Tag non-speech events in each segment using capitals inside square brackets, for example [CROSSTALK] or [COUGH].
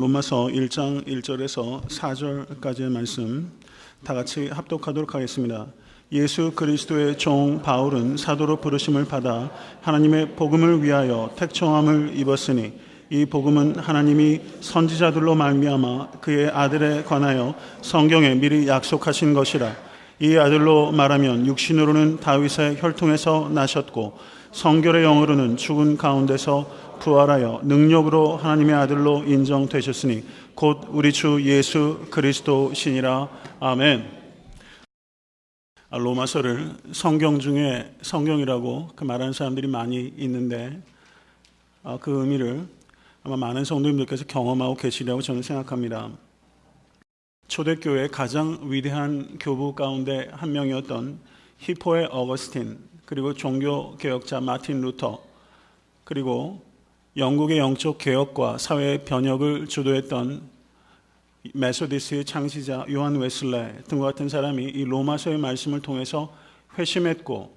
로마서 1장 1절에서 4절까지의 말씀 다 같이 합독하도록 하겠습니다. 예수 그리스도의 종 바울은 사도로 부르심을 받아 하나님의 복음을 위하여 택정함을 입었으니 이 복음은 하나님이 선지자들로 말미암아 그의 아들에 관하여 성경에 미리 약속하신 것이라 이 아들로 말하면 육신으로는 다윗의 혈통에서 나셨고 성결의 영으로는 죽은 가운데서 부활하여 능력으로 하나님의 아들로 인정되셨으니 곧 우리 주 예수 그리스도시니라 아멘. 아, 로마서를 성경 중에 성경이라고 그 말하는 사람들이 많이 있는데 아, 그 의미를 아마 많은 성도님들께서 경험하고 계시리라고 저는 생각합니다. 초대교회 가장 위대한 교부 가운데 한 명이었던 히포의 어거스틴 그리고 종교 개혁자 마틴 루터 그리고 영국의 영적 개혁과 사회 변혁을 주도했던 메소디스의 창시자 요한 웨슬레 등과 같은 사람이 이 로마서의 말씀을 통해서 회심했고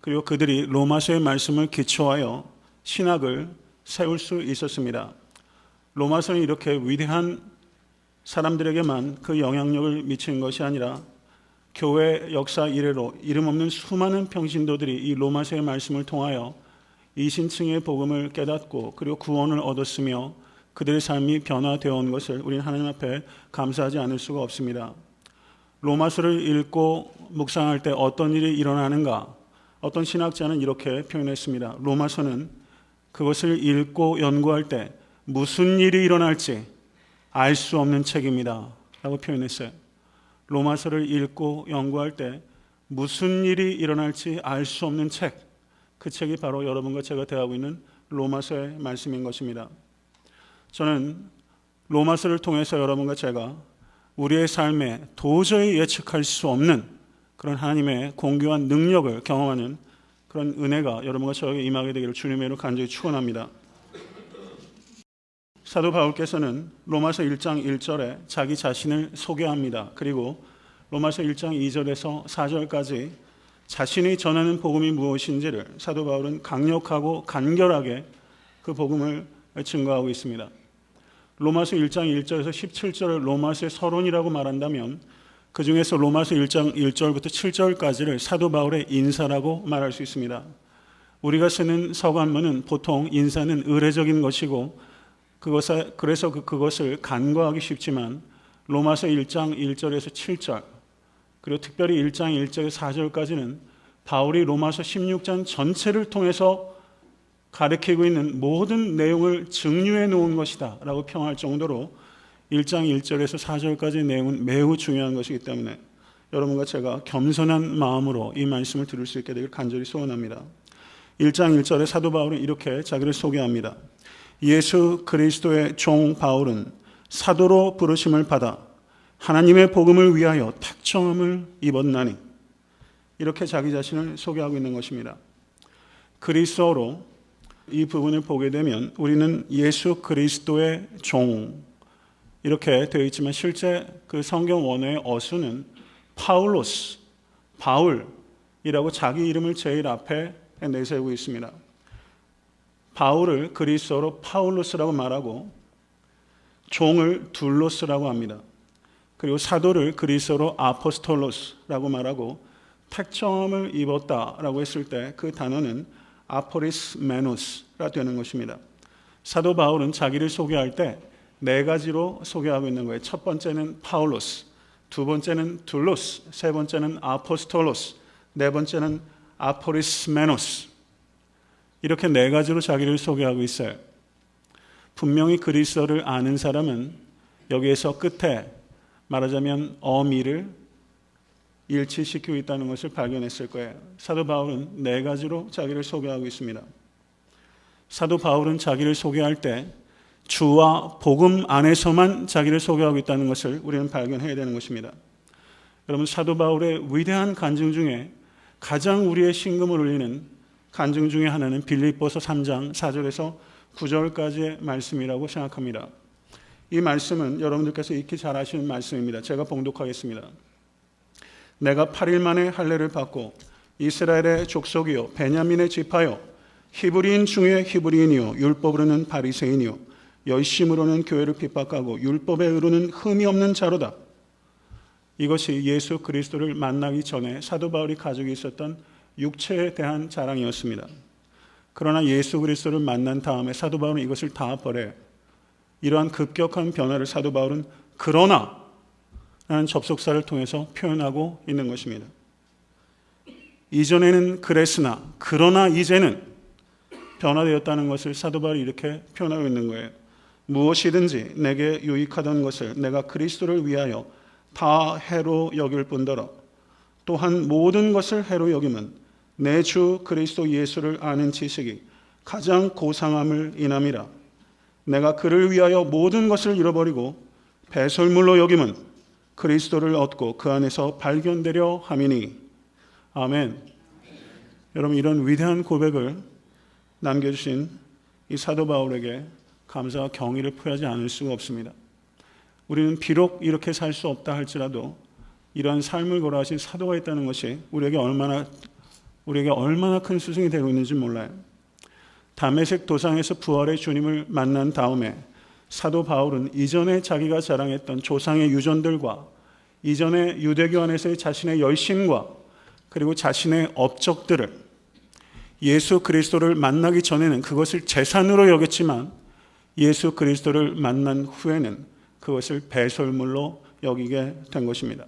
그리고 그들이 로마서의 말씀을 기초하여 신학을 세울 수 있었습니다. 로마서는 이렇게 위대한 사람들에게만 그 영향력을 미치는 것이 아니라 교회 역사 이래로 이름 없는 수많은 평신도들이 이 로마서의 말씀을 통하여 이 신층의 복음을 깨닫고 그리고 구원을 얻었으며 그들의 삶이 변화되어 온 것을 우리는 하나님 앞에 감사하지 않을 수가 없습니다. 로마서를 읽고 묵상할 때 어떤 일이 일어나는가? 어떤 신학자는 이렇게 표현했습니다. 로마서는 그것을 읽고 연구할 때 무슨 일이 일어날지 알 수 없는 책입니다. 라고 표현했어요. 로마서를 읽고 연구할 때 무슨 일이 일어날지 알 수 없는 책. 그 책이 바로 여러분과 제가 대하고 있는 로마서의 말씀인 것입니다. 저는 로마서를 통해서 여러분과 제가 우리의 삶에 도저히 예측할 수 없는 그런 하나님의 공교한 능력을 경험하는 그런 은혜가 여러분과 저에게 임하게 되기를 주님의 이름으로 간절히 축원합니다. 사도 바울께서는 로마서 1장 1절에 자기 자신을 소개합니다. 그리고 로마서 1장 2절에서 4절까지 자신이 전하는 복음이 무엇인지를 사도 바울은 강력하고 간결하게 그 복음을 증거하고 있습니다. 로마서 1장 1절에서 17절을 로마서의 서론이라고 말한다면 그 중에서 로마서 1장 1절부터 7절까지를 사도 바울의 인사라고 말할 수 있습니다. 우리가 쓰는 서관문은 보통 인사는 의례적인 것이고 그것에, 그래서 그, 그것을 간과하기 쉽지만 로마서 1장 1절에서 7절 그리고 특별히 1장 1절에서 4절까지는 바울이 로마서 16장 전체를 통해서 가르치고 있는 모든 내용을 증류해 놓은 것이다 라고 평할 정도로 1장 1절에서 4절까지의 내용은 매우 중요한 것이기 때문에 여러분과 제가 겸손한 마음으로 이 말씀을 들을 수 있게 되길 간절히 소원합니다. 1장 1절에 사도 바울은 이렇게 자기를 소개합니다. 예수 그리스도의 종 바울은 사도로 부르심을 받아 하나님의 복음을 위하여 택정함을 입었나니 이렇게 자기 자신을 소개하고 있는 것입니다. 그리스도로 이 부분을 보게 되면 우리는 예수 그리스도의 종 이렇게 되어 있지만 실제 그 성경 원어의 어수는 파울로스, 바울이라고 자기 이름을 제일 앞에 내세우고 있습니다. 바울을 그리스어로 Παύλος라고 말하고 종을 δούλος라고 합니다. 그리고 사도를 그리스어로 απόστολος라고 말하고 택정함을 입었다라고 했을 때 그 단어는 αφωρισμένος가 되는 것입니다. 사도 바울은 자기를 소개할 때 네 가지로 소개하고 있는 거예요. 첫 번째는 Παύλος, 두 번째는 δούλος, 세 번째는 απόστολος, 네 번째는 아포리스 메노스. 이렇게 네 가지로 자기를 소개하고 있어요. 분명히 그리스어를 아는 사람은 여기에서 끝에 말하자면 어미를 일치시키고 있다는 것을 발견했을 거예요. 사도 바울은 네 가지로 자기를 소개하고 있습니다. 사도 바울은 자기를 소개할 때 주와 복음 안에서만 자기를 소개하고 있다는 것을 우리는 발견해야 되는 것입니다. 여러분 사도 바울의 위대한 간증 중에 가장 우리의 신금을 울리는 간증 중에 하나는 빌립보서 3장 4절에서 9절까지의 말씀이라고 생각합니다. 이 말씀은 여러분들께서 익히 잘 아시는 말씀입니다. 제가 봉독하겠습니다. 내가 8일 만에 할례를 받고 이스라엘의 족속이요 베냐민의 지파요 히브리인 중에 히브리인이요 율법으로는 바리새인이요 열심으로는 교회를 핍박하고 율법에 이르는 흠이 없는 자로다. 이것이 예수 그리스도를 만나기 전에 사도 바울이 가지고 있었던 육체에 대한 자랑이었습니다. 그러나 예수 그리스도를 만난 다음에 사도 바울은 이것을 다 버려 이러한 급격한 변화를 사도 바울은 그러나 라는 접속사를 통해서 표현하고 있는 것입니다. 이전에는 그랬으나 그러나 이제는 변화되었다는 것을 사도 바울이 이렇게 표현하고 있는 거예요. 무엇이든지 내게 유익하던 것을 내가 그리스도를 위하여 다 해로 여길 뿐더러 또한 모든 것을 해로 여김은 내 주 그리스도 예수를 아는 지식이 가장 고상함을 인함이라 내가 그를 위하여 모든 것을 잃어버리고 배설물로 여김은 그리스도를 얻고 그 안에서 발견되려 함이니 아멘. 여러분 이런 위대한 고백을 남겨주신 이 사도 바울에게 감사와 경의를 표하지 않을 수가 없습니다. 우리는 비록 이렇게 살 수 없다 할지라도 이러한 삶을 걸어가신 사도가 있다는 것이 우리에게 얼마나 우리에게 얼마나 큰 수승이 되고 있는지 몰라요. 담에색 도상에서 부활의 주님을 만난 다음에 사도 바울은 이전에 자기가 자랑했던 조상의 유전들과 이전에 유대교 안에서의 자신의 열심과 그리고 자신의 업적들을 예수 그리스도를 만나기 전에는 그것을 재산으로 여겼지만 예수 그리스도를 만난 후에는 그것을 배설물로 여기게 된 것입니다.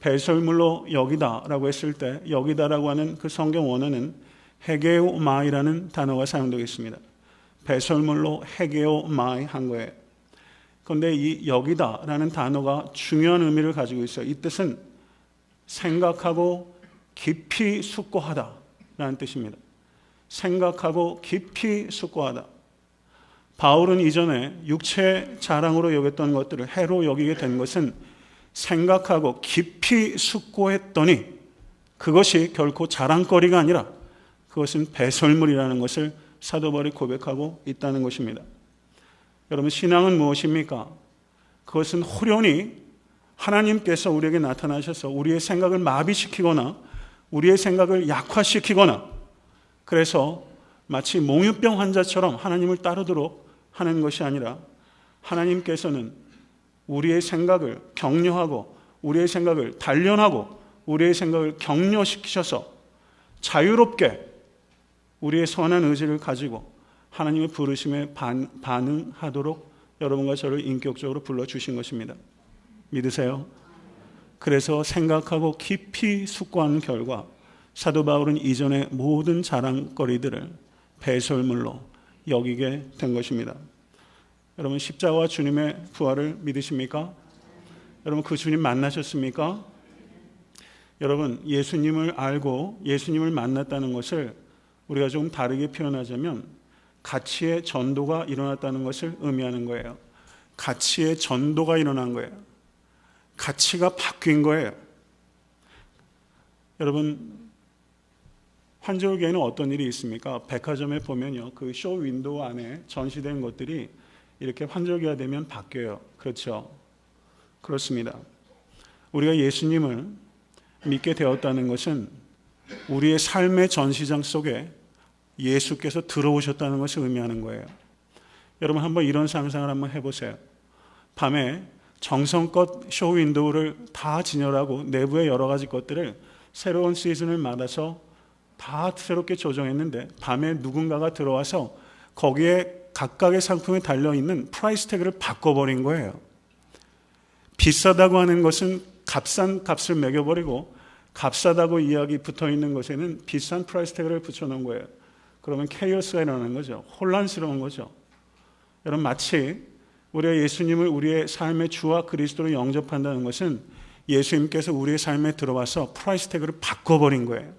배설물로 여기다라고 했을 때 여기다라고 하는 그 성경 원어는 헤게오마이라는 단어가 사용되겠습니다. 배설물로 헤게오마이 한 거예요. 그런데 이 여기다라는 단어가 중요한 의미를 가지고 있어요. 이 뜻은 생각하고 깊이 숙고하다라는 뜻입니다. 생각하고 깊이 숙고하다. 바울은 이전에 육체 자랑으로 여겼던 것들을 해로 여기게 된 것은 생각하고 깊이 숙고했더니 그것이 결코 자랑거리가 아니라 그것은 배설물이라는 것을 사도 바울이 고백하고 있다는 것입니다. 여러분 신앙은 무엇입니까? 그것은 호련히 하나님께서 우리에게 나타나셔서 우리의 생각을 마비시키거나 우리의 생각을 약화시키거나 그래서 마치 몽유병 환자처럼 하나님을 따르도록 하는 것이 아니라 하나님께서는 우리의 생각을 격려하고 우리의 생각을 단련하고 우리의 생각을 격려시키셔서 자유롭게 우리의 선한 의지를 가지고 하나님의 부르심에 반, 반응하도록 여러분과 저를 인격적으로 불러주신 것입니다. 믿으세요? 그래서 생각하고 깊이 숙고하는 결과 사도 바울은 이전의 모든 자랑거리들을 배설물로 여기게 된 것입니다. 여러분 십자가와 주님의 부활을 믿으십니까? 여러분 그 주님 만나셨습니까? 여러분 예수님을 알고 예수님을 만났다는 것을 우리가 좀 다르게 표현하자면 가치의 전도가 일어났다는 것을 의미하는 거예요. 가치의 전도가 일어난 거예요. 가치가 바뀐 거예요. 여러분 환절기에는 어떤 일이 있습니까? 백화점에 보면요. 그 쇼 윈도우 안에 전시된 것들이 이렇게 환절기가 되면 바뀌어요. 그렇죠? 그렇습니다. 우리가 예수님을 믿게 되었다는 것은 우리의 삶의 전시장 속에 예수께서 들어오셨다는 것을 의미하는 거예요. 여러분 한번 이런 상상을 한번 해보세요. 밤에 정성껏 쇼 윈도우를 다 진열하고 내부의 여러 가지 것들을 새로운 시즌을 맞아서 다 새롭게 조정했는데 밤에 누군가가 들어와서 거기에 각각의 상품에 달려있는 price tag를 바꿔버린 거예요. 비싸다고 하는 것은 값싼 값을 매겨버리고 값싸다고 이야기 붙어 있는 것에는 비싼 price tag를 붙여놓은 거예요. 그러면 chaos가 일어나는 거죠. 혼란스러운 거죠. 여러분 마치 우리가 예수님을 우리의 삶의 주와 그리스도로 영접한다는 것은 예수님께서 우리의 삶에 들어와서 price tag를 바꿔버린 거예요.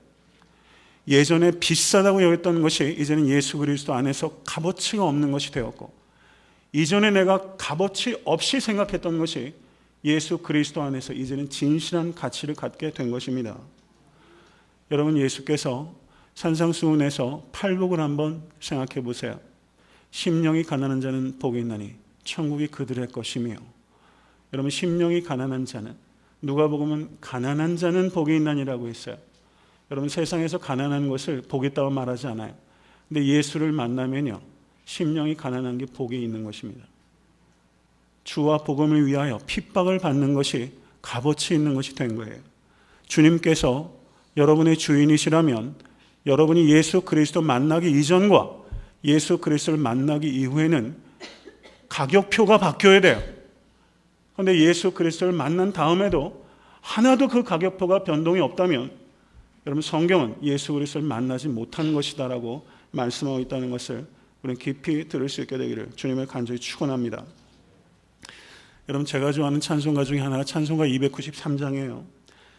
예전에 비싸다고 여겼던 것이 이제는 예수 그리스도 안에서 값어치가 없는 것이 되었고 이전에 내가 값어치 없이 생각했던 것이 예수 그리스도 안에서 이제는 진실한 가치를 갖게 된 것입니다. 여러분 예수께서 산상수훈에서 팔복을 한번 생각해 보세요. 심령이 가난한 자는 복이 있나니 천국이 그들의 것이며 여러분 심령이 가난한 자는 누가 보면 가난한 자는 복이 있나니라고 했어요. 여러분 세상에서 가난한 것을 복있다고 말하지 않아요. 근데 예수를 만나면요. 심령이 가난한 게 복이 있는 것입니다. 주와 복음을 위하여 핍박을 받는 것이 값어치 있는 것이 된 거예요. 주님께서 여러분의 주인이시라면 여러분이 예수 그리스도 만나기 이전과 예수 그리스도를 만나기 이후에는 가격표가 바뀌어야 돼요. 그런데 예수 그리스도를 만난 다음에도 하나도 그 가격표가 변동이 없다면 여러분 성경은 예수 그리스도를 만나지 못한 것이다라고 말씀하고 있다는 것을 우리는 깊이 들을 수 있게 되기를 주님을 간절히 축원합니다. 여러분 제가 좋아하는 찬송가 중에 하나가 찬송가 293장이에요.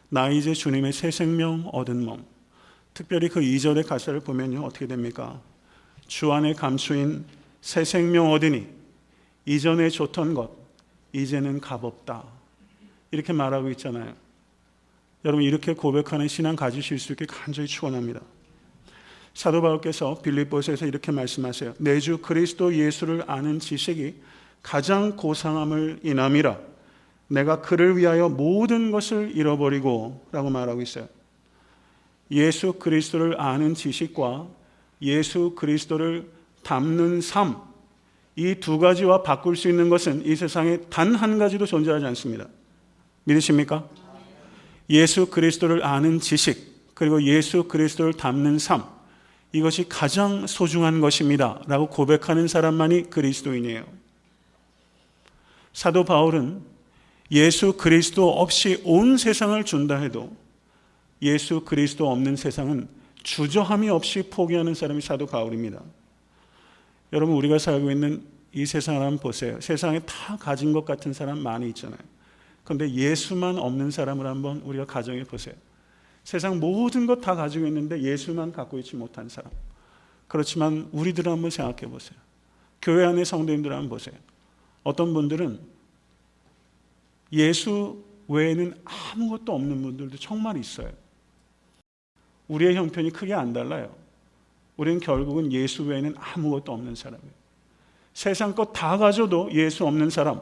나 이제 주님의 새 생명 얻은 몸. 특별히 그 2절의 가사를 보면요 어떻게 됩니까? 주 안에 감추인 새 생명 얻으니 이전에 좋던 것 이제는 값없다. 이렇게 말하고 있잖아요. 여러분 이렇게 고백하는 신앙 가지실 수 있게 간절히 축원합니다. 사도 바울께서 빌립보서에서 이렇게 말씀하세요. 내 주 그리스도 예수를 아는 지식이 가장 고상함을 인함이라. 내가 그를 위하여 모든 것을 잃어버리고 라고 말하고 있어요. 예수 그리스도를 아는 지식과 예수 그리스도를 담는 삶, 이 두 가지와 바꿀 수 있는 것은 이 세상에 단 한 가지도 존재하지 않습니다. 믿으십니까? 예수 그리스도를 아는 지식, 그리고 예수 그리스도를 담는 삶, 이것이 가장 소중한 것입니다. 라고 고백하는 사람만이 그리스도인이에요. 사도 바울은 예수 그리스도 없이 온 세상을 준다 해도 예수 그리스도 없는 세상은 주저함이 없이 포기하는 사람이 사도 바울입니다. 여러분 우리가 살고 있는 이 세상을 한번 보세요. 세상에 다 가진 것 같은 사람 많이 있잖아요. 그런데 예수만 없는 사람을 한번 우리가 가정해 보세요. 세상 모든 것 다 가지고 있는데 예수만 갖고 있지 못한 사람. 그렇지만 우리들 한번 생각해 보세요. 교회 안의 성도님들 한번 보세요. 어떤 분들은 예수 외에는 아무것도 없는 분들도 정말 있어요. 우리의 형편이 크게 안 달라요. 우리는 결국은 예수 외에는 아무것도 없는 사람이에요. 세상 것 다 가져도 예수 없는 사람.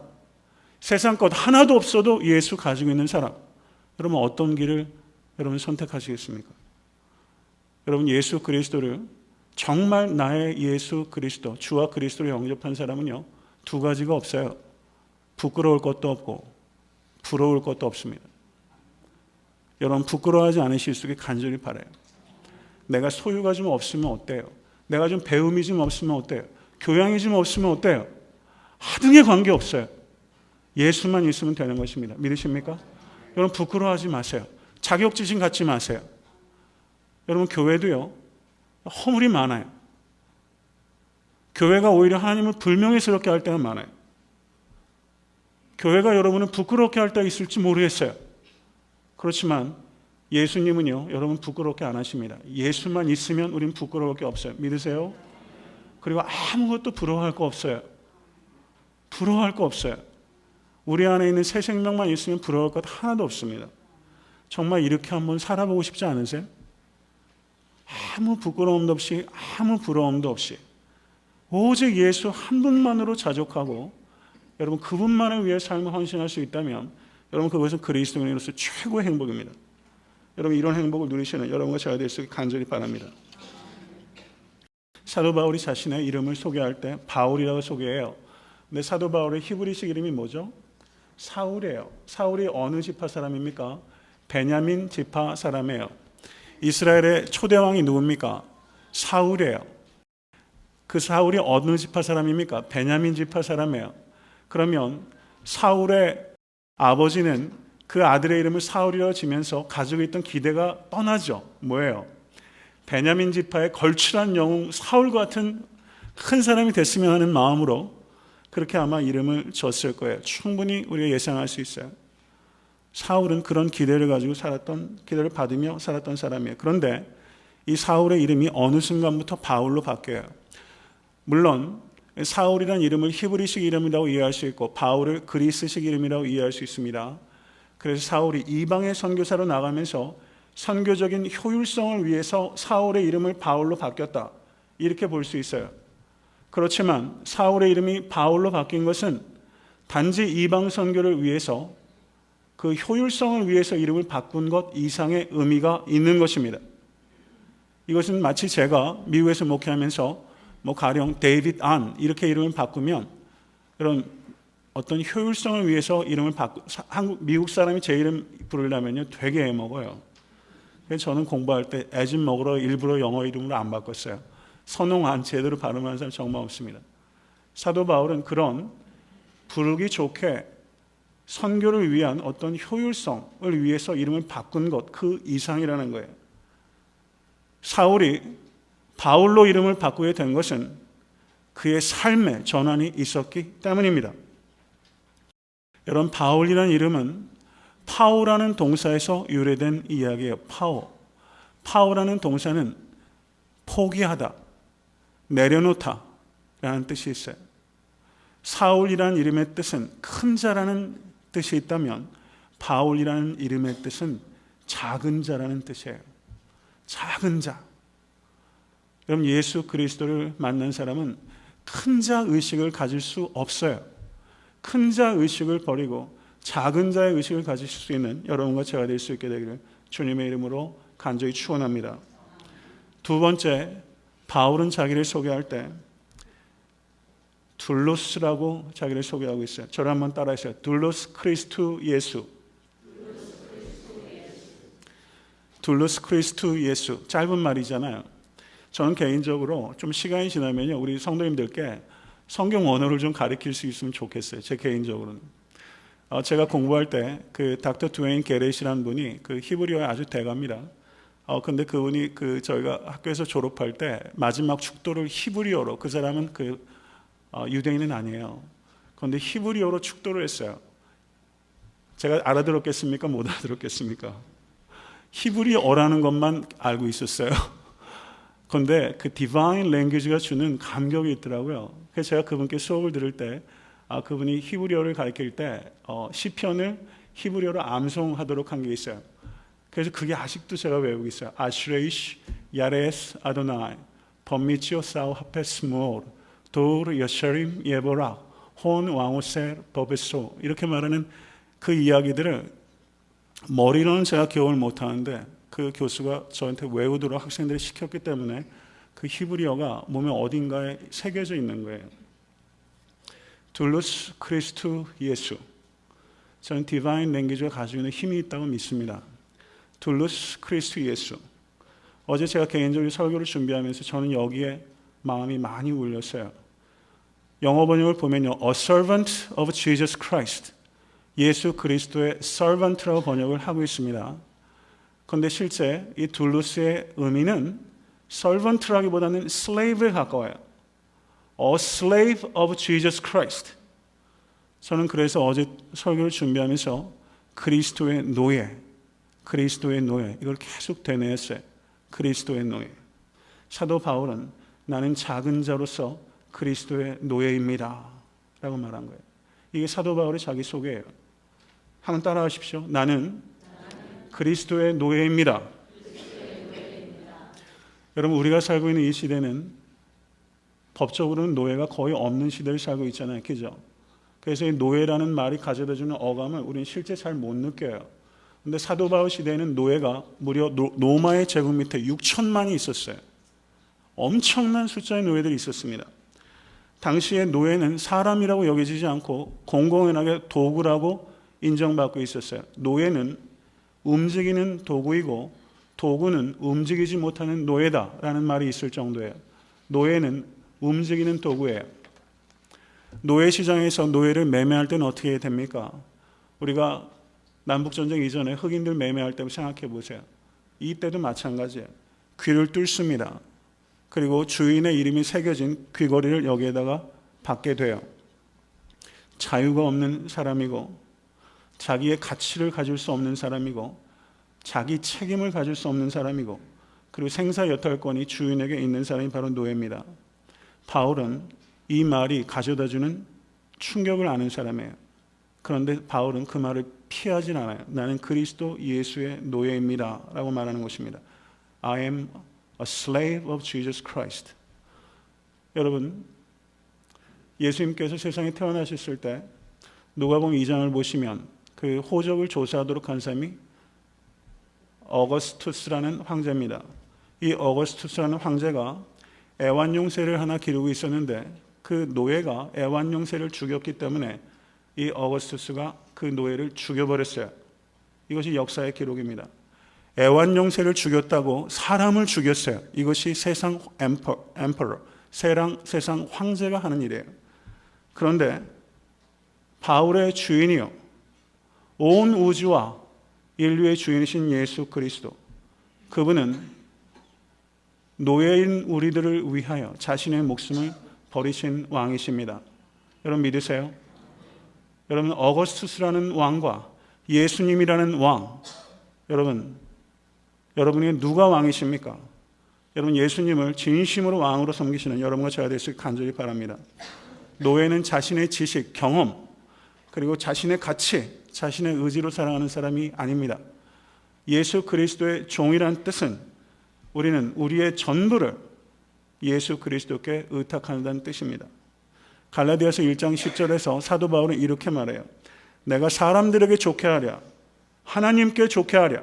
세상 것 하나도 없어도 예수 가지고 있는 사람. 여러분 어떤 길을 여러분 선택하시겠습니까? 여러분 예수 그리스도를 정말 나의 예수 그리스도, 주와 그리스도를 영접한 사람은요, 두 가지가 없어요. 부끄러울 것도 없고, 부러울 것도 없습니다. 여러분, 부끄러워하지 않으실 수 있게 간절히 바라요. 내가 소유가 좀 없으면 어때요? 내가 좀 배움이 좀 없으면 어때요? 교양이 좀 없으면 어때요? 하등의 관계 없어요. 예수만 있으면 되는 것입니다. 믿으십니까? 여러분, 부끄러워하지 마세요. 자격지심 갖지 마세요. 여러분, 교회도요, 허물이 많아요. 교회가 오히려 하나님을 불명예스럽게 할 때가 많아요. 교회가 여러분을 부끄럽게 할 때가 있을지 모르겠어요. 그렇지만 예수님은요, 여러분 부끄럽게 안 하십니다. 예수만 있으면 우린 부끄러울 게 없어요. 믿으세요? 그리고 아무것도 부러워할 거 없어요. 부러워할 거 없어요. 우리 안에 있는 새 생명만 있으면 부러워할 것 하나도 없습니다. 정말 이렇게 한번 살아보고 싶지 않으세요? 아무 부끄러움도 없이 아무 부러움도 없이 오직 예수 한 분만으로 자족하고 여러분 그분만을 위해 삶을 헌신할 수 있다면 여러분 그것은 그리스도인으로서 최고의 행복입니다. 여러분 이런 행복을 누리시는 여러분과 제가 될 수 있게 간절히 바랍니다. 사도 바울이 자신의 이름을 소개할 때 바울이라고 소개해요. 근데 사도 바울의 히브리식 이름이 뭐죠? 사울이에요. 사울이 어느 지파 사람입니까? 베냐민 지파 사람이에요. 이스라엘의 초대왕이 누굽니까? 사울이에요. 그 사울이 어느 지파 사람입니까? 베냐민 지파 사람이에요. 그러면 사울의 아버지는 그 아들의 이름을 사울이라고 지면서 가지고 있던 기대가 떠나죠. 뭐예요? 베냐민 지파의 걸출한 영웅 사울 같은 큰 사람이 됐으면 하는 마음으로 그렇게 아마 이름을 줬을 거예요. 충분히 우리가 예상할 수 있어요. 사울은 그런 기대를 가지고 살았던 기대를 받으며 살았던 사람이에요. 그런데 이 사울의 이름이 어느 순간부터 바울로 바뀌어요. 물론 사울이라는 이름을 히브리식 이름이라고 이해할 수 있고 바울을 그리스식 이름이라고 이해할 수 있습니다. 그래서 사울이 이방의 선교사로 나가면서 선교적인 효율성을 위해서 사울의 이름을 바울로 바뀌었다. 이렇게 볼 수 있어요. 그렇지만 사울의 이름이 바울로 바뀐 것은 단지 이방 선교를 위해서 그 효율성을 위해서 이름을 바꾼 것 이상의 의미가 있는 것입니다. 이것은 마치 제가 미국에서 목회하면서 뭐 가령 데이빗 안 이렇게 이름을 바꾸면 그런 어떤 효율성을 위해서 이름을 바꾸 한국 미국 사람이 제 이름 부르려면요 되게 애먹어요. 그래서 저는 공부할 때 애진 먹으러 일부러 영어 이름으로 안 바꿨어요. 선홍 안 제대로 발음하는 사람 정말 없습니다. 사도 바울은 그런 부르기 좋게 선교를 위한 어떤 효율성을 위해서 이름을 바꾼 것 그 이상이라는 거예요. 사울이 바울로 이름을 바꾸게 된 것은 그의 삶의 전환이 있었기 때문입니다. 여러분 바울이라는 이름은 파우라는 동사에서 유래된 이야기예요. 파우. 파우라는 동사는 포기하다, 내려놓다 라는 뜻이 있어요. 사울이라는 이름의 뜻은 큰 자라는 뜻이 있다면 바울이라는 이름의 뜻은 작은 자라는 뜻이에요. 작은 자. 그럼 예수 그리스도를 만난 사람은 큰 자 의식을 가질 수 없어요. 큰 자 의식을 버리고 작은 자의 의식을 가질 수 있는 여러분과 제가 될 수 있게 되기를 주님의 이름으로 간절히 축원합니다. 두 번째, 바울은 자기를 소개할 때 δούλος라고 자기를 소개하고 있어요. 저를 한번 따라하세요. δούλος Χριστού Ιησού. δούλος Χριστού Ιησού. 짧은 말이잖아요. 저는 개인적으로 좀 시간이 지나면요. 우리 성도님들께 성경 원어를 좀 가르칠 수 있으면 좋겠어요. 제 개인적으로는. 어, 제가 공부할 때 그 닥터 두웨인 게렛이라는 분이 그 히브리어에 아주 대가입니다. 어, 근데 그분이 그 저희가 학교에서 졸업할 때 마지막 축도를 히브리어로 그 사람은 그 어, 유대인은 아니에요. 그런데 히브리어로 축도를 했어요. 제가 알아들었겠습니까? 못 알아들었겠습니까? 히브리어라는 것만 알고 있었어요. [LAUGHS] 그런데 그 디바인 랭귀지가 주는 감격이 있더라고요. 그래서 제가 그분께 수업을 들을 때 아, 그분이 히브리어를 가르칠 때 어, 시편을 히브리어로 암송하도록 한 게 있어요. 그래서 그게 아직도 제가 외우고 있어요. 아슈레이시 야레스 아도나이 범미치오 사우 하페스모르 도르 여셔림 예보라 혼 왕오셀 버베소 이렇게 말하는 그 이야기들을 머리로는 제가 기억을 못하는데 그 교수가 저한테 외우도록 학생들이 시켰기 때문에 그 히브리어가 몸에 어딘가에 새겨져 있는 거예요. δούλος Χριστού Ιησού. 저는 divine language가 가지고 있는 힘이 있다고 믿습니다. δούλος Χριστού Ιησού. 어제 제가 개인적으로 설교를 준비하면서 저는 여기에 마음이 많이 울렸어요. 영어 번역을 보면요. A servant of Jesus Christ. 예수 그리스도의 servant라고 번역을 하고 있습니다. 그런데 실제 이 둘루스의 의미는 servant라기보다는 slave에 가까워요. A slave of Jesus Christ. 저는 그래서 어제 설교를 준비하면서 그리스도의 노예, 그리스도의 노예 이걸 계속 되뇌었어요. 그리스도의 노예. 사도 바울은 나는 작은 자로서 그리스도의 노예입니다. 라고 말한 거예요. 이게 사도 바울의 자기 소개예요. 한번 따라하십시오. 나는 그리스도의 노예입니다. 여러분, 우리가 살고 있는 이 시대는 법적으로는 노예가 거의 없는 시대를 살고 있잖아요. 그죠? 그래서 이 노예라는 말이 가져다 주는 어감을 우리는 실제 잘 못 느껴요. 근데 사도 바울 시대에는 노예가 무려 로마의 제국 밑에 6천만이 있었어요. 엄청난 숫자의 노예들이 있었습니다. 당시의 노예는 사람이라고 여겨지지 않고 공공연하게 도구라고 인정받고 있었어요. 노예는 움직이는 도구이고 도구는 움직이지 못하는 노예다라는 말이 있을 정도예요. 노예는 움직이는 도구예요. 노예 시장에서 노예를 매매할 때는 어떻게 됩니까? 우리가 남북전쟁 이전에 흑인들 매매할 때 생각해 보세요. 이때도 마찬가지예요. 귀를 뚫습니다. 그리고 주인의 이름이 새겨진 귀걸이를 여기에다가 받게 돼요. 자유가 없는 사람이고 자기의 가치를 가질 수 없는 사람이고 자기 책임을 가질 수 없는 사람이고 그리고 생사 여탈권이 주인에게 있는 사람이 바로 노예입니다. 바울은 이 말이 가져다주는 충격을 아는 사람이에요. 그런데 바울은 그 말을 피하진 않아요. 나는 그리스도 예수의 노예입니다. 라고 말하는 것입니다. I am a slave of Jesus Christ. 여러분, 예수님께서 세상에 태어나셨을 때 누가복음 2장을 보시면 그 호적을 조사하도록 한 사람이 어거스투스라는 황제입니다. 이 어거스투스라는 황제가 애완용새를 하나 기르고 있었는데 그 노예가 애완용새를 죽였기 때문에 이 어거스투스가 그 노예를 죽여버렸어요. 이것이 역사의 기록입니다. 애완용새를 죽였다고 사람을 죽였어요. 이것이 세상 엠퍼, 엠퍼러, 세상, 세상 황제가 하는 일이에요. 그런데 바울의 주인이요. 온 우주와 인류의 주인이신 예수 그리스도. 그분은 노예인 우리들을 위하여 자신의 목숨을 버리신 왕이십니다. 여러분 믿으세요? 여러분 어거스투스라는 왕과 예수님이라는 왕 여러분 여러분이 누가 왕이십니까? 여러분 예수님을 진심으로 왕으로 섬기시는 여러분과 저와 되시길 간절히 바랍니다. 노예는 자신의 지식, 경험 그리고 자신의 가치, 자신의 의지로 살아가는 사람이 아닙니다. 예수 그리스도의 종이란 뜻은 우리는 우리의 전부를 예수 그리스도께 의탁한다는 뜻입니다. 갈라디아서 1장 10절에서 사도 바울은 이렇게 말해요. 내가 사람들에게 좋게 하랴. 하나님께 좋게 하랴.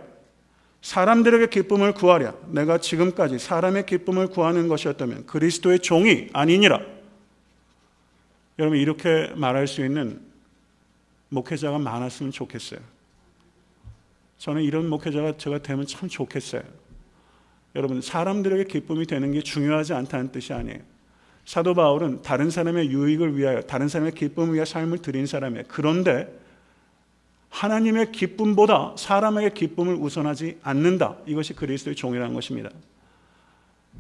사람들에게 기쁨을 구하랴. 내가 지금까지 사람의 기쁨을 구하는 것이었다면 그리스도의 종이 아니니라. 여러분 이렇게 말할 수 있는 목회자가 많았으면 좋겠어요. 저는 이런 목회자가 제가 되면 참 좋겠어요. 여러분 사람들에게 기쁨이 되는 게 중요하지 않다는 뜻이 아니에요. 사도 바울은 다른 사람의 유익을 위하여 다른 사람의 기쁨을 위해 삶을 드린 사람이에요. 그런데 하나님의 기쁨보다 사람에게 기쁨을 우선하지 않는다. 이것이 그리스도의 종이라는 것입니다.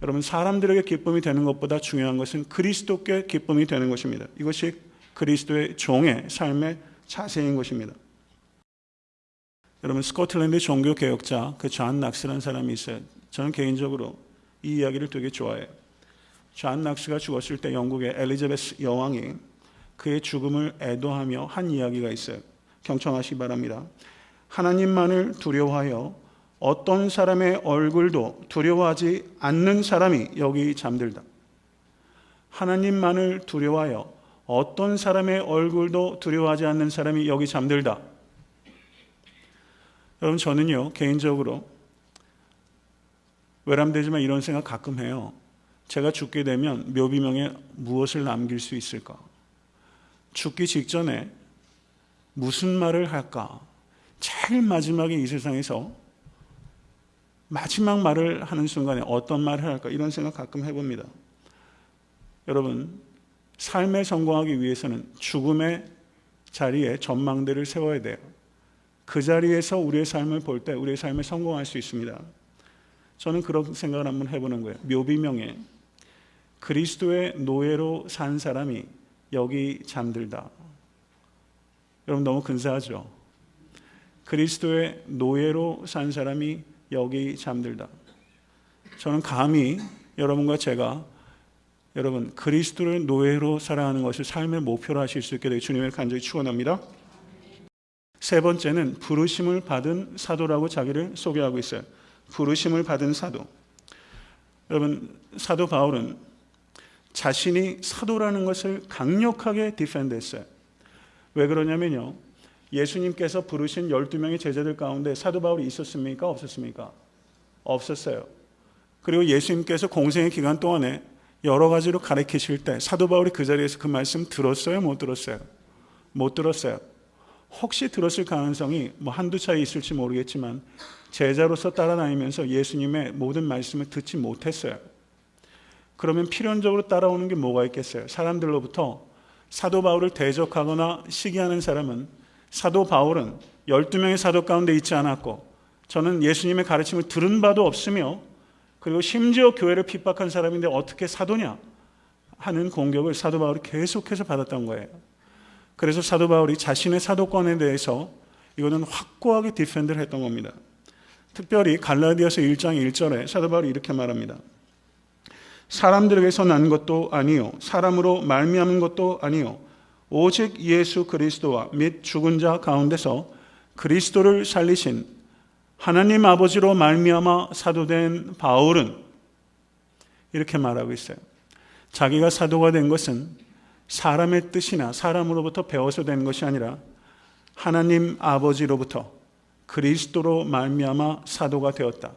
여러분 사람들에게 기쁨이 되는 것보다 중요한 것은 그리스도께 기쁨이 되는 것입니다. 이것이 그리스도의 종의 삶의 자세인 것입니다. 여러분 스코틀랜드 종교 개혁자 그 존 낙스라는 사람이 있어요. 저는 개인적으로 이 이야기를 되게 좋아해요. 존 낙스가 죽었을 때 영국의 엘리자베스 여왕이 그의 죽음을 애도하며 한 이야기가 있어요. 경청하시 바랍니다. 하나님만을 두려워하여 어떤 사람의 얼굴도 두려워하지 않는 사람이 여기 잠들다. 하나님만을 두려워하여 어떤 사람의 얼굴도 두려워하지 않는 사람이 여기 잠들다. 여러분 저는요 개인적으로 외람되지만 이런 생각 가끔 해요. 제가 죽게 되면 묘비명에 무엇을 남길 수 있을까? 죽기 직전에 무슨 말을 할까? 제일 마지막에 이 세상에서 마지막 말을 하는 순간에 어떤 말을 할까? 이런 생각 가끔 해봅니다. 여러분, 삶에 성공하기 위해서는 죽음의 자리에 전망대를 세워야 돼요. 그 자리에서 우리의 삶을 볼 때 우리의 삶에 성공할 수 있습니다. 저는 그런 생각을 한번 해보는 거예요. 묘비명에 그리스도의 노예로 산 사람이 여기 잠들다. 여러분 너무 근사하죠? 그리스도의 노예로 산 사람이 여기 잠들다. 저는 감히 여러분과 제가 여러분 그리스도를 노예로 살아가는 것을 삶의 목표로 하실 수 있게 되기 주님을 간절히 축원합니다. 세 번째는 부르심을 받은 사도라고 자기를 소개하고 있어요. 부르심을 받은 사도. 여러분 사도 바울은 자신이 사도라는 것을 강력하게 defend 했어요. 왜 그러냐면요. 예수님께서 부르신 12명의 제자들 가운데 사도 바울이 있었습니까? 없었습니까? 없었어요. 그리고 예수님께서 공생애 기간 동안에 여러 가지로 가르치실 때 사도 바울이 그 자리에서 그 말씀 들었어요? 못 들었어요? 못 들었어요. 혹시 들었을 가능성이 뭐 한두 차이 있을지 모르겠지만 제자로서 따라다니면서 예수님의 모든 말씀을 듣지 못했어요. 그러면 필연적으로 따라오는 게 뭐가 있겠어요? 사람들로부터 사도 바울을 대적하거나 시기하는 사람은 사도 바울은 12명의 사도 가운데 있지 않았고 저는 예수님의 가르침을 들은 바도 없으며 그리고 심지어 교회를 핍박한 사람인데 어떻게 사도냐 하는 공격을 사도 바울이 계속해서 받았던 거예요. 그래서 사도 바울이 자신의 사도권에 대해서 이거는 확고하게 defend를 했던 겁니다. 특별히 갈라디아서 1장 1절에 사도 바울이 이렇게 말합니다. 사람들에게서 난 것도 아니요 사람으로 말미암은 것도 아니요 오직 예수 그리스도와 및 죽은 자 가운데서 그리스도를 살리신 하나님 아버지로 말미암아 사도된 바울은 이렇게 말하고 있어요. 자기가 사도가 된 것은 사람의 뜻이나 사람으로부터 배워서 된 것이 아니라 하나님 아버지로부터 그리스도로 말미암아 사도가 되었다.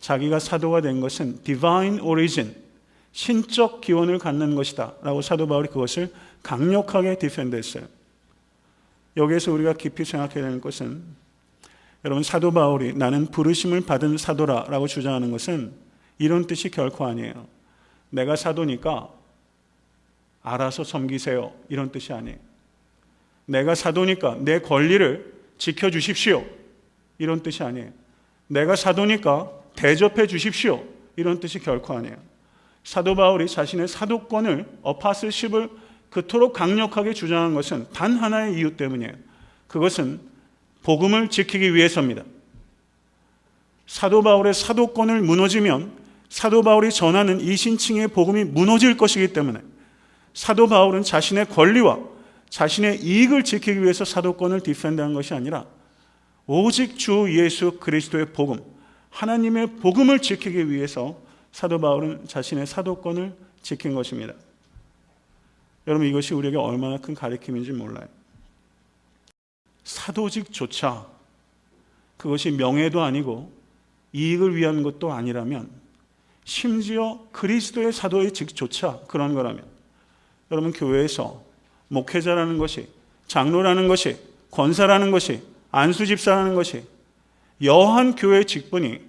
자기가 사도가 된 것은 divine origin 신적 기원을 갖는 것이다. 라고 사도 바울이 그것을 강력하게 디펜드했어요. 여기에서 우리가 깊이 생각해야 되는 것은 여러분 사도 바울이 나는 부르심을 받은 사도라라고 주장하는 것은 이런 뜻이 결코 아니에요. 내가 사도니까 알아서 섬기세요. 이런 뜻이 아니에요. 내가 사도니까 내 권리를 지켜주십시오. 이런 뜻이 아니에요. 내가 사도니까 대접해 주십시오. 이런 뜻이 결코 아니에요. 사도 바울이 자신의 사도권을 어파슬십을 그토록 강력하게 주장한 것은 단 하나의 이유 때문이에요. 그것은 복음을 지키기 위해서입니다. 사도 바울의 사도권을 무너지면 사도 바울이 전하는 이 신칭의 복음이 무너질 것이기 때문에 사도 바울은 자신의 권리와 자신의 이익을 지키기 위해서 사도권을 디펜드한 것이 아니라 오직 주 예수 그리스도의 복음, 하나님의 복음을 지키기 위해서 사도 바울은 자신의 사도권을 지킨 것입니다. 여러분 이것이 우리에게 얼마나 큰 가르침인지 몰라요. 사도직조차 그것이 명예도 아니고 이익을 위한 것도 아니라면 심지어 그리스도의 사도의 직조차 그런 거라면 여러분 교회에서 목회자라는 것이 장로라는 것이 권사라는 것이 안수 집사라는 것이 여한 교회 직분이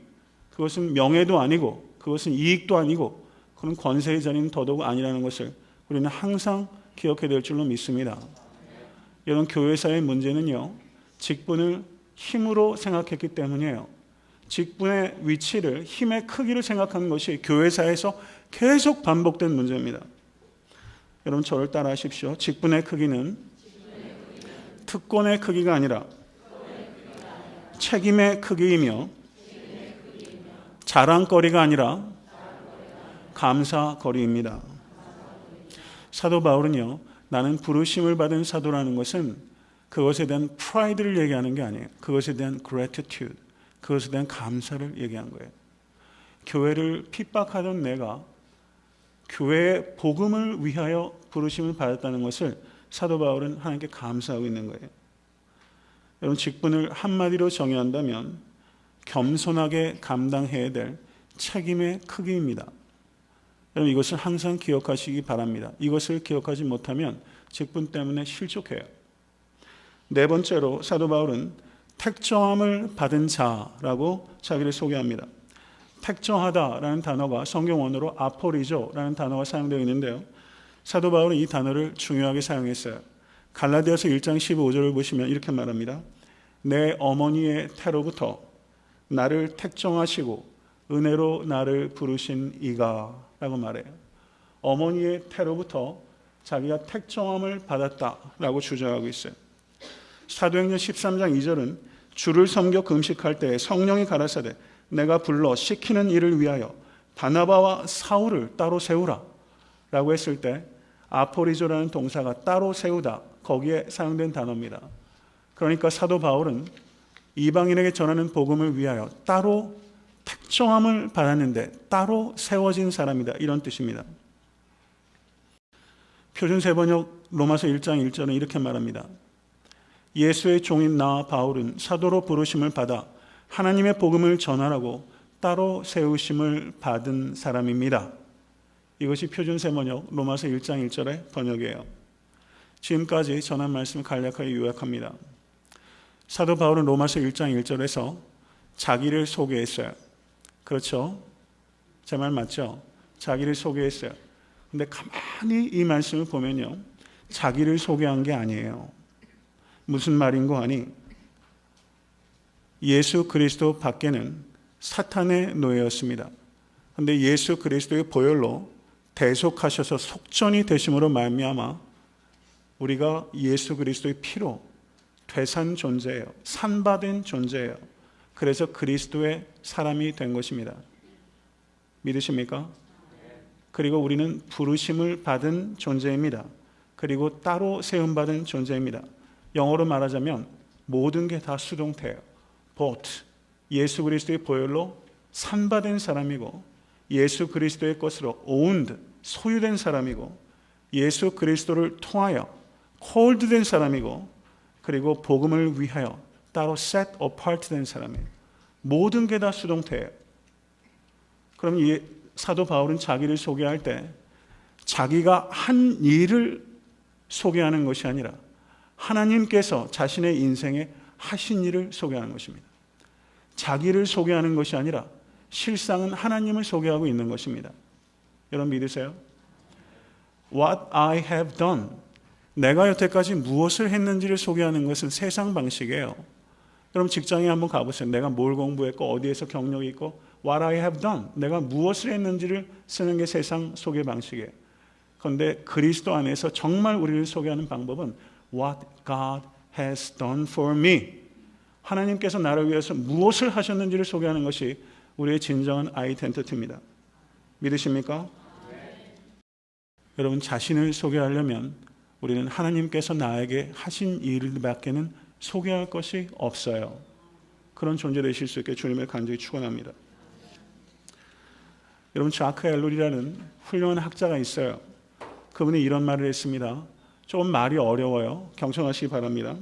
그것은 명예도 아니고 그것은 이익도 아니고 그런 권세의 자리는 더더욱 아니라는 것을 우리는 항상 기억해야 될 줄로 믿습니다. 이런 교회사의 문제는요, 직분을 힘으로 생각했기 때문이에요. 직분의 위치를, 힘의 크기를 생각하는 것이 교회사에서 계속 반복된 문제입니다. 여러분, 저를 따라 하십시오. 직분의 크기는 특권의 크기가 아니라 책임의 크기이며 자랑거리가 아니라 감사거리입니다. 사도 바울은요, 나는 부르심을 받은 사도라는 것은 그것에 대한 프라이드를 얘기하는 게 아니에요. 그것에 대한 gratitude, 그것에 대한 감사를 얘기한 거예요. 교회를 핍박하던 내가 교회의 복음을 위하여 부르심을 받았다는 것을 사도 바울은 하나님께 감사하고 있는 거예요. 여러분 직분을 한마디로 정의한다면 겸손하게 감당해야 될 책임의 크기입니다. 여러분 이것을 항상 기억하시기 바랍니다. 이것을 기억하지 못하면 직분 때문에 실족해요. 네 번째로 사도 바울은 택정함을 받은 자라고 자기를 소개합니다. 택정하다라는 단어가 성경 원어로 아포리조라는 단어가 사용되어 있는데요. 사도 바울은 이 단어를 중요하게 사용했어요. 갈라디아서 1장 15절을 보시면 이렇게 말합니다. 내 어머니의 태로부터 나를 택정하시고 은혜로 나를 부르신 이가 라고 말해요. 어머니의 태로부터 자기가 택정함을 받았다라고 주장하고 있어요. 사도행전 13장 2절은 주를 섬겨 금식할 때 성령이 가라사대 내가 불러 시키는 일을 위하여 바나바와 사울을 따로 세우라 라고 했을 때 아포리조라는 동사가 따로 세우다 거기에 사용된 단어입니다. 그러니까 사도 바울은 이방인에게 전하는 복음을 위하여 따로 택정함을 받았는데 따로 세워진 사람이다. 이런 뜻입니다. 표준세 번역 로마서 1장 1절은 이렇게 말합니다. 예수의 종인 나 바울은 사도로 부르심을 받아 하나님의 복음을 전하라고 따로 세우심을 받은 사람입니다. 이것이 표준세 번역 로마서 1장 1절의 번역이에요. 지금까지 전한 말씀을 간략하게 요약합니다. 사도 바울은 로마서 1장 1절에서 자기를 소개했어요. 그렇죠? 제 말 맞죠? 자기를 소개했어요. 근데 가만히 이 말씀을 보면요. 자기를 소개한 게 아니에요. 무슨 말인고 하니 예수 그리스도 밖에는 사탄의 노예였습니다. 근데 예수 그리스도의 보혈로 대속하셔서 속전이 되심으로 말미암아 우리가 예수 그리스도의 피로 되산 존재예요. 산받은 존재예요. 그래서 그리스도의 사람이 된 것입니다. 믿으십니까? 그리고 우리는 부르심을 받은 존재입니다. 그리고 따로 세움받은 존재입니다. 영어로 말하자면 모든 게 다 수동태예요. bought. 예수 그리스도의 보혈로 산받은 사람이고 예수 그리스도의 것으로 owned, 소유된 사람이고 예수 그리스도를 통하여 called 된 사람이고 그리고 복음을 위하여 따로 set apart 된 사람이에요. 모든 게 다 수동태예요. 그럼 이 사도 바울은 자기를 소개할 때 자기가 한 일을 소개하는 것이 아니라 하나님께서 자신의 인생에 하신 일을 소개하는 것입니다. 자기를 소개하는 것이 아니라 실상은 하나님을 소개하고 있는 것입니다. 여러분 믿으세요? What I have done. 내가 여태까지 무엇을 했는지를 소개하는 것은 세상 방식이에요. 여러분 직장에 한번 가보세요. 내가 뭘 공부했고 어디에서 경력이 있고 what I have done. 내가 무엇을 했는지를 쓰는 게 세상 소개 방식이에요. 그런데 그리스도 안에서 정말 우리를 소개하는 방법은 what God has done for me. 하나님께서 나를 위해서 무엇을 하셨는지를 소개하는 것이 우리의 진정한 아이덴티티입니다. 믿으십니까? 여러분 자신을 소개하려면 우리는 하나님께서 나에게 하신 일밖에는 소개할 것이 없어요. 그런 존재 되실 수 있게 주님을 간절히 축원합니다. 여러분 자크 엘룰이라는 훌륭한 학자가 있어요. 그분이 이런 말을 했습니다. 조금 말이 어려워요. 경청하시기 바랍니다.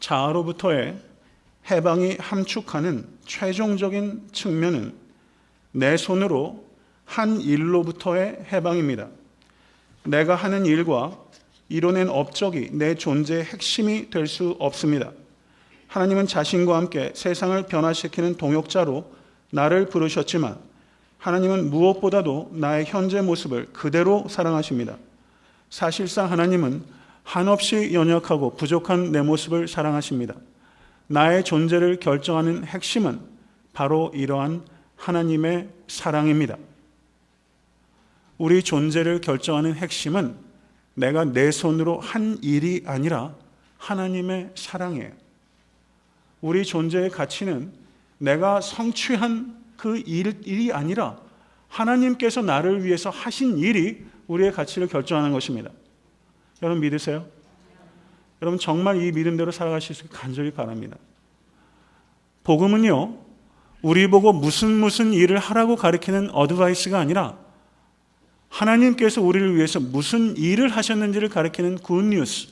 자아로부터의 해방이 함축하는 최종적인 측면은 내 손으로 한 일로부터의 해방입니다. 내가 하는 일과 이뤄낸 업적이 내 존재의 핵심이 될 수 없습니다. 하나님은 자신과 함께 세상을 변화시키는 동역자로 나를 부르셨지만 하나님은 무엇보다도 나의 현재 모습을 그대로 사랑하십니다. 사실상 하나님은 한없이 연약하고 부족한 내 모습을 사랑하십니다. 나의 존재를 결정하는 핵심은 바로 이러한 하나님의 사랑입니다. 우리 존재를 결정하는 핵심은 내가 내 손으로 한 일이 아니라 하나님의 사랑이에요. 우리 존재의 가치는 내가 성취한 그 일, 일이 아니라 하나님께서 나를 위해서 하신 일이 우리의 가치를 결정하는 것입니다. 여러분 믿으세요? 여러분 정말 이 믿음대로 살아가실 수 간절히 바랍니다. 복음은요, 우리 보고 무슨 무슨 일을 하라고 가리키는 advice가 아니라 하나님께서 우리를 위해서 무슨 일을 하셨는지를 가리키는 good news.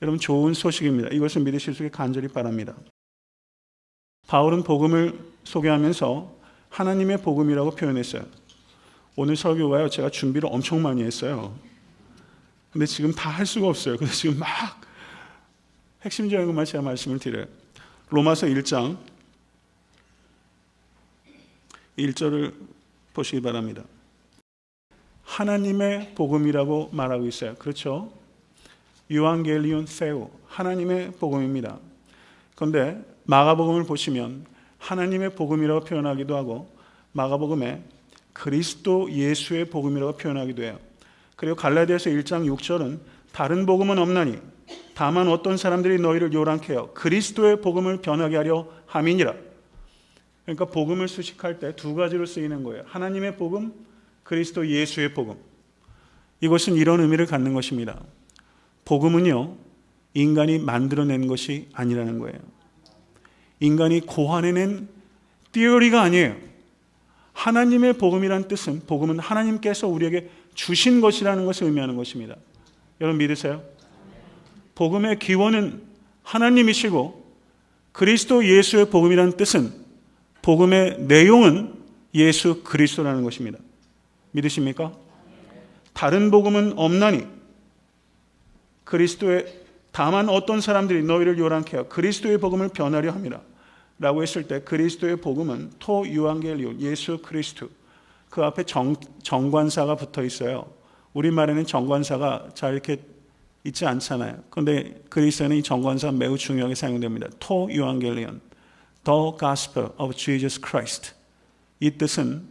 여러분 좋은 소식입니다. 이것을 믿으실 수 있게 간절히 바랍니다. 바울은 복음을 소개하면서 하나님의 복음이라고 표현했어요. 오늘 설교가요. 제가 준비를 엄청 많이 했어요. 근데 지금 다 할 수가 없어요. 그래서 지금 막 핵심적인 것만 제가 말씀을 드려요. 로마서 1장 1절을 보시기 바랍니다. 하나님의 복음이라고 말하고 있어요. 그렇죠? 유앙겔리온 세우 하나님의 복음입니다. 그런데 마가복음을 보시면 하나님의 복음이라고 표현하기도 하고 마가복음에 그리스도 예수의 복음이라고 표현하기도 해요. 그리고 갈라디아서 1장 6절은 다른 복음은 없나니 다만 어떤 사람들이 너희를 요란케 하 그리스도의 복음을 변하게 하려 함이니라. 그러니까 복음을 수식할 때 두 가지로 쓰이는 거예요. 하나님의 복음, 그리스도 예수의 복음. 이것은 이런 의미를 갖는 것입니다. 복음은요, 인간이 만들어낸 것이 아니라는 거예요. 인간이 고안해낸 띠어리가 아니에요. 하나님의 복음이란 뜻은 복음은 하나님께서 우리에게 주신 것이라는 것을 의미하는 것입니다. 여러분 믿으세요? 복음의 기원은 하나님이시고 그리스도 예수의 복음이라는 뜻은 복음의 내용은 예수 그리스도라는 것입니다. 믿으십니까? 다른 복음은 없나니 그리스도의 다만 어떤 사람들이 너희를 요란케 하여 그리스도의 복음을 변하려 합니다. 라고 했을 때 그리스도의 복음은 토 유앙겔리온 예수 그리스도 그 앞에 정, 정관사가 붙어 있어요. 우리말에는 정관사가 잘 이렇게 있지 않잖아요. 그런데 그리스에는 이 정관사 매우 중요하게 사용됩니다. 토 유앙겔리온 The Gospel of Jesus Christ 이 뜻은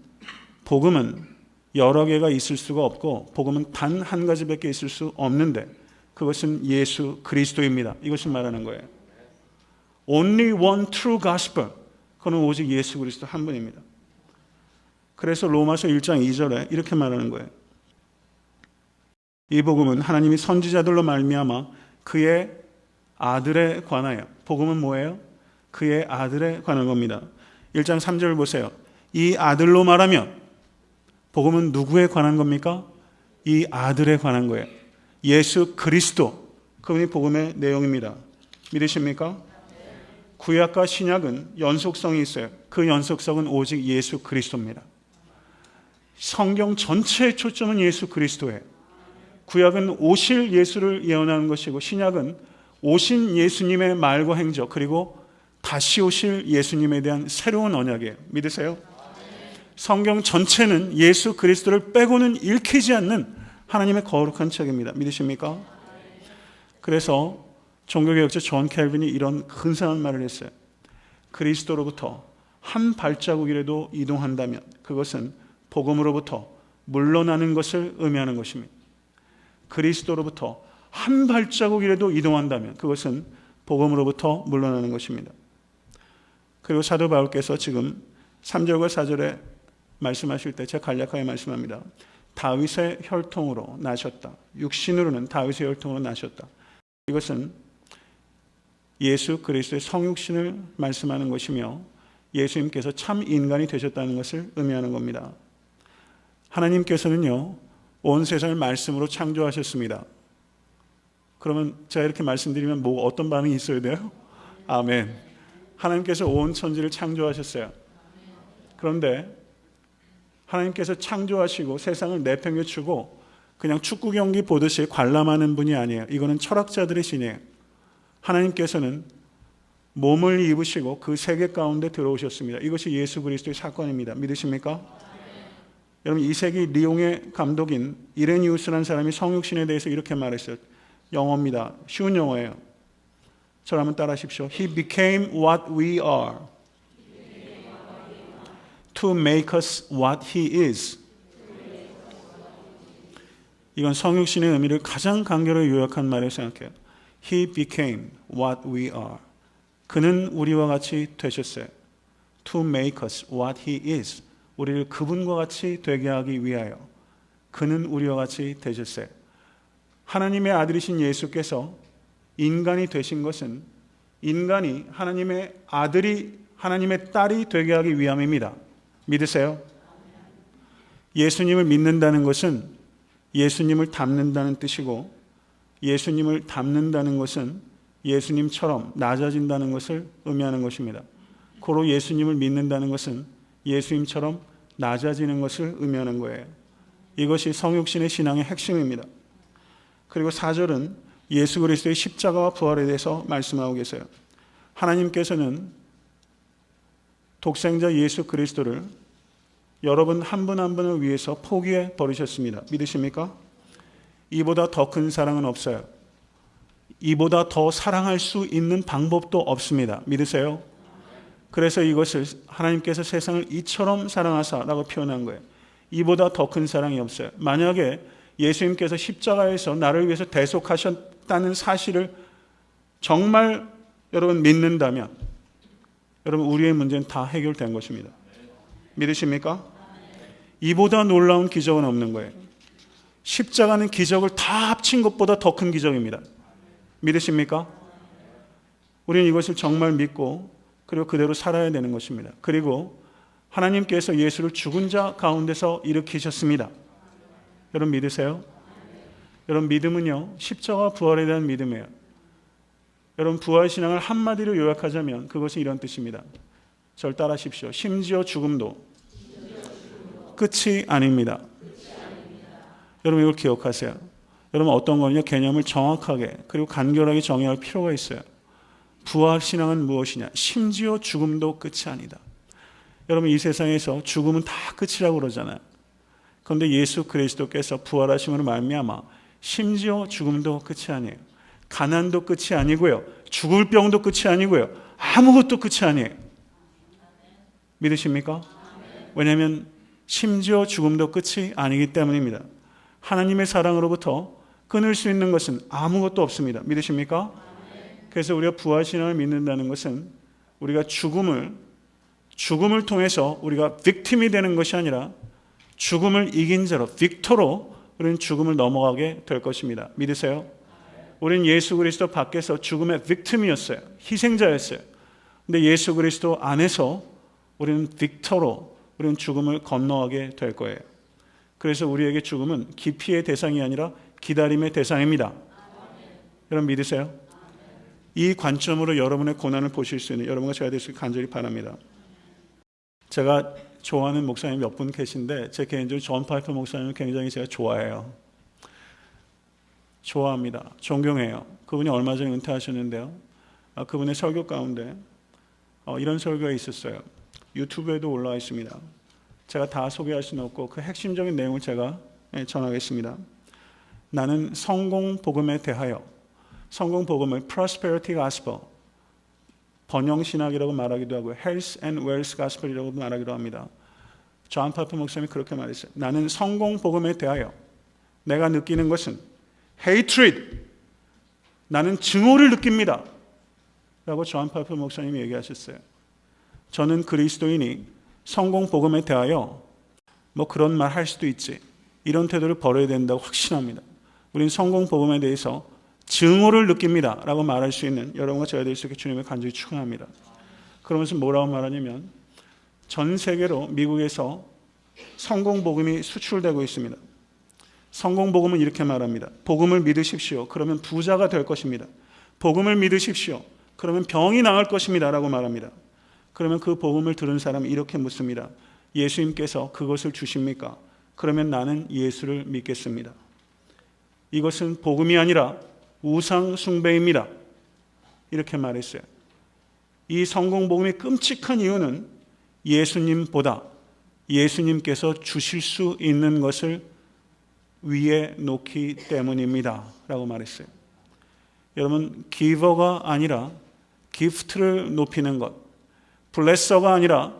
복음은 여러 개가 있을 수가 없고 복음은 단 한 가지밖에 있을 수 없는데 그것은 예수 그리스도입니다. 이것을 말하는 거예요. Only one true gospel. 그는 오직 예수 그리스도 한 분입니다. 그래서 로마서 1장 2절에 이렇게 말하는 거예요. 이 복음은 하나님이 선지자들로 말미암아 그의 아들에 관하여 복음은 뭐예요? 그의 아들에 관한 겁니다. 1장 3절 보세요. 이 아들로 말하면 복음은 누구에 관한 겁니까? 이 아들에 관한 거예요. 예수 그리스도. 그분이 복음의 내용입니다. 믿으십니까? 구약과 신약은 연속성이 있어요. 그 연속성은 오직 예수 그리스도입니다. 성경 전체의 초점은 예수 그리스도예요. 구약은 오실 예수를 예언하는 것이고 신약은 오신 예수님의 말과 행적 그리고 다시 오실 예수님에 대한 새로운 언약이에요. 믿으세요? 성경 전체는 예수 그리스도를 빼고는 읽히지 않는 하나님의 거룩한 책입니다. 믿으십니까? 그래서 종교개혁자 존 켈빈이 이런 근사한 말을 했어요. 그리스도로부터 한 발자국이라도 이동한다면 그것은 복음으로부터 물러나는 것을 의미하는 것입니다. 그리스도로부터 한 발자국이라도 이동한다면 그것은 복음으로부터 물러나는 것입니다. 그리고 사도 바울께서 지금 3절과 4절에 말씀하실 때 제가 간략하게 말씀합니다. 다윗의 혈통으로 나셨다. 육신으로는 다윗의 혈통으로 나셨다. 이것은 예수 그리스도의 성육신을 말씀하는 것이며 예수님께서 참 인간이 되셨다는 것을 의미하는 겁니다. 하나님께서는요, 온 세상을 말씀으로 창조하셨습니다. 그러면 제가 이렇게 말씀드리면 뭐 어떤 반응이 있어야 돼요? 아멘. 하나님께서 온 천지를 창조하셨어요. 그런데 하나님께서 창조하시고 세상을 내팽개치고 그냥 축구 경기 보듯이 관람하는 분이 아니에요. 이거는 철학자들의 신이에요. 하나님께서는 몸을 입으시고 그 세계 가운데 들어오셨습니다. 이것이 예수 그리스도의 사건입니다. 믿으십니까? 여러분 이 세기 리옹의 감독인 이레니우스라는 사람이 성육신에 대해서 이렇게 말했어요. 영어입니다. 쉬운 영어예요. 한번 따라하십시오. He became what we are to make us what he is. 이건 성육신의 의미를 가장 간결하게 요약한 말을 생각해요. He became what we are. 그는 우리와 같이 되셨어요. To make us what he is. 우리를 그분과 같이 되게 하기 위하여. 그는 우리와 같이 되셨어요. 하나님의 아들이신 예수께서 인간이 되신 것은 인간이 하나님의 아들이 하나님의 딸이 되게 하기 위함입니다. 믿으세요? 예수님을 믿는다는 것은 예수님을 닮는다는 뜻이고 예수님을 닮는다는 것은 예수님처럼 낮아진다는 것을 의미하는 것입니다. 고로 예수님을 믿는다는 것은 예수님처럼 낮아지는 것을 의미하는 거예요. 이것이 성육신의 신앙의 핵심입니다. 그리고 4절은 예수 그리스도의 십자가와 부활에 대해서 말씀하고 계세요. 하나님께서는 독생자 예수 그리스도를 여러분 한 분 한 분을 위해서 포기해 버리셨습니다. 믿으십니까? 이보다 더 큰 사랑은 없어요. 이보다 더 사랑할 수 있는 방법도 없습니다. 믿으세요? 그래서 이것을 하나님께서 세상을 이처럼 사랑하사라고 표현한 거예요. 이보다 더 큰 사랑이 없어요. 만약에 예수님께서 십자가에서 나를 위해서 대속하셨다는 사실을 정말 여러분 믿는다면 여러분 우리의 문제는 다 해결된 것입니다. 믿으십니까? 이보다 놀라운 기적은 없는 거예요. 십자가는 기적을 다 합친 것보다 더 큰 기적입니다. 믿으십니까? 우리는 이것을 정말 믿고 그리고 그대로 살아야 되는 것입니다. 그리고 하나님께서 예수를 죽은 자 가운데서 일으키셨습니다. 여러분 믿으세요? 여러분 믿음은요 십자가 부활에 대한 믿음이에요. 여러분 부활 신앙을 한마디로 요약하자면 그것은 이런 뜻입니다. 절 따라하십시오. 심지어 죽음도 끝이 아닙니다. 여러분 이걸 기억하세요. 여러분 어떤 거냐 개념을 정확하게 그리고 간결하게 정의할 필요가 있어요. 부활 신앙은 무엇이냐? 심지어 죽음도 끝이 아니다. 여러분 이 세상에서 죽음은 다 끝이라고 그러잖아요. 그런데 예수 그리스도께서 부활하심으로 말미암아 심지어 죽음도 끝이 아니에요. 가난도 끝이 아니고요. 죽을 병도 끝이 아니고요. 아무것도 끝이 아니에요. 믿으십니까? 왜냐하면 심지어 죽음도 끝이 아니기 때문입니다. 하나님의 사랑으로부터 끊을 수 있는 것은 아무것도 없습니다. 믿으십니까? 그래서 우리가 부활신앙을 믿는다는 것은 우리가 죽음을 죽음을 통해서 우리가 빅팀이 되는 것이 아니라 죽음을 이긴 자로 빅토로 우리는 죽음을 넘어가게 될 것입니다. 믿으세요? 우리는 예수 그리스도 밖에서 죽음의 빅팀이었어요. 희생자였어요. 근데 예수 그리스도 안에서 우리는 빅토로 우리는 죽음을 건너가게 될 거예요. 그래서 우리에게 죽음은 기피의 대상이 아니라 기다림의 대상입니다. 여러분 믿으세요? 이 관점으로 여러분의 고난을 보실 수 있는 여러분과 제가 있게 간절히 바랍니다. 제가 좋아하는 목사님 몇 분 계신데 제 개인적으로 존 파이퍼 목사님을 굉장히 제가 좋아해요. 좋아합니다. 존경해요. 그분이 얼마 전에 은퇴하셨는데요. 아, 그분의 설교 가운데 어, 이런 설교가 있었어요. 유튜브에도 올라와 있습니다. 제가 다 소개할 수는 없고 그 핵심적인 내용을 제가 예, 전하겠습니다. 나는 성공 복음에 대하여 성공 복음을 prosperity gospel 번영 신학이라고 말하기도 하고 health and wealth gospel이라고 말하기도 합니다. 존 파이퍼 목사님이 그렇게 말했어요. 나는 성공 복음에 대하여 내가 느끼는 것은 hatred 나는 증오를 느낍니다. 라고 존 파이퍼 목사님이 얘기하셨어요. 저는 그리스도인이 성공 복음에 대하여 뭐 그런 말 할 수도 있지. 이런 태도를 버려야 된다고 확신합니다. 우리는 성공 복음에 대해서 증오를 느낍니다. 라고 말할 수 있는 여러분과 제가 될 수 있게 주님을 간절히 축원합니다. 그러면서 뭐라고 말하냐면 전 세계로 미국에서 성공 복음이 수출되고 있습니다. 성공 복음은 이렇게 말합니다. 복음을 믿으십시오. 그러면 부자가 될 것입니다. 복음을 믿으십시오. 그러면 병이 나을 것입니다. 라고 말합니다. 그러면 그 복음을 들은 사람이 이렇게 묻습니다. 예수님께서 그것을 주십니까? 그러면 나는 예수를 믿겠습니다. 이것은 복음이 아니라 우상 숭배입니다. 이렇게 말했어요. 이 성공 복음이 끔찍한 이유는 예수님보다 예수님께서 주실 수 있는 것을 위에 놓기 때문입니다. 라고 말했어요. 여러분, giver가 아니라 gift를 높이는 것, blesser가 아니라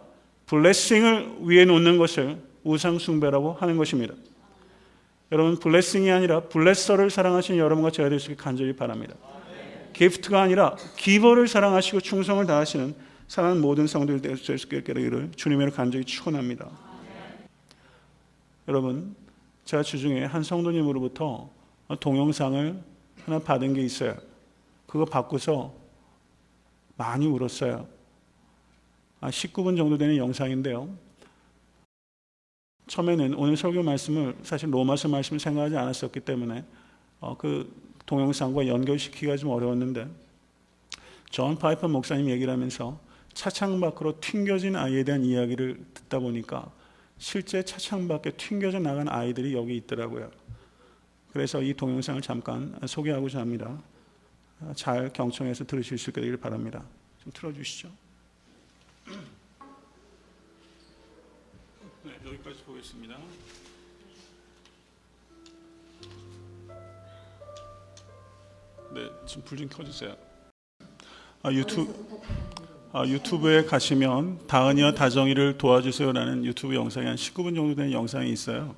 blessing을 위에 놓는 것을 우상숭배라고 하는 것입니다. 여러분, blessing이 아니라 blesser를 사랑하시는 여러분과 제가 될 수 있게 간절히 바랍니다. gift가 아니라 giver를 사랑하시고 충성을 다하시는 사랑하는 모든 성도들 있기를 주님으로 간절히 축원합니다. 여러분, 제가 주중에 한 성도님으로부터 동영상을 하나 받은 게 있어요. 그거 받고서 많이 울었어요. 19분 아, 정도 되는 영상인데요. 처음에는 오늘 설교 말씀을 사실 로마서 말씀을 생각하지 않았었기 때문에 어, 그 동영상과 연결시키기가 좀 어려웠는데 존 파이퍼 목사님 얘기를 하면서 차창 밖으로 튕겨진 아이에 대한 이야기를 듣다 보니까 실제 차창 밖에 튕겨져 나간 아이들이 여기 있더라고요. 그래서 이 동영상을 잠깐 소개하고자 합니다. 잘 경청해서 들으실 수 있기를 바랍니다. 좀 틀어주시죠. 네, 여기까지 보겠습니다. 네, 지금 불 좀 켜주세요. 아, 유튜브 아, 유튜브에 가시면 다은이와 다정이를 도와주세요라는 유튜브 영상이 한 19분 정도 되는 영상이 있어요.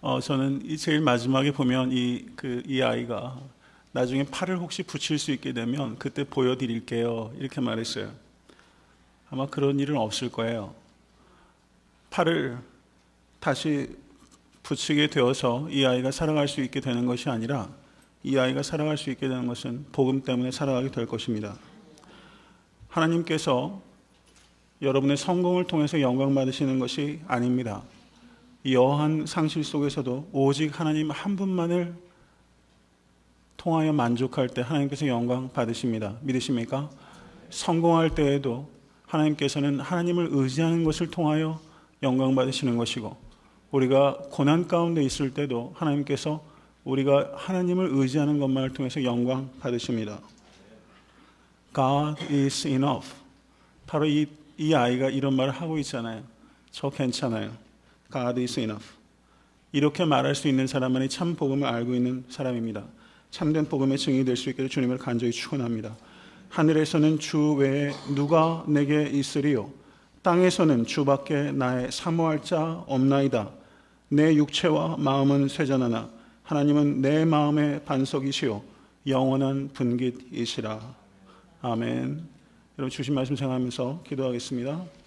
어, 저는 이 제일 마지막에 보면 이, 그, 이 아이가 나중에 팔을 혹시 붙일 수 있게 되면 그때 보여드릴게요. 이렇게 말했어요. 아마 그런 일은 없을 거예요. 팔을 다시 붙이게 되어서 이 아이가 살아갈 수 있게 되는 것이 아니라 이 아이가 살아갈 수 있게 되는 것은 복음 때문에 살아가게 될 것입니다. 하나님께서 여러분의 성공을 통해서 영광 받으시는 것이 아닙니다. 여한 상실 속에서도 오직 하나님 한 분만을 통하여 만족할 때 하나님께서 영광 받으십니다. 믿으십니까? 성공할 때에도 하나님께서는 하나님을 의지하는 것을 통하여 영광 받으시는 것이고 우리가 고난 가운데 있을 때도 하나님께서 우리가 하나님을 의지하는 것만을 통해서 영광 받으십니다. God is enough. 바로 이, 이 아이가 이런 말을 하고 있잖아요. 저 괜찮아요. God is enough. 이렇게 말할 수 있는 사람만이 참 복음을 알고 있는 사람입니다. 참된 복음의 증인이 될 수 있게 주님을 간절히 축원합니다. 하늘에서는 주 외에 누가 내게 있으리요? 땅에서는 주밖에 나의 사모할 자 없나이다. 내 육체와 마음은 쇠잔하나 하나님은 내 마음의 반석이시요 영원한 분깃이시라. 아멘. 여러분 주신 말씀 생각하면서 기도하겠습니다.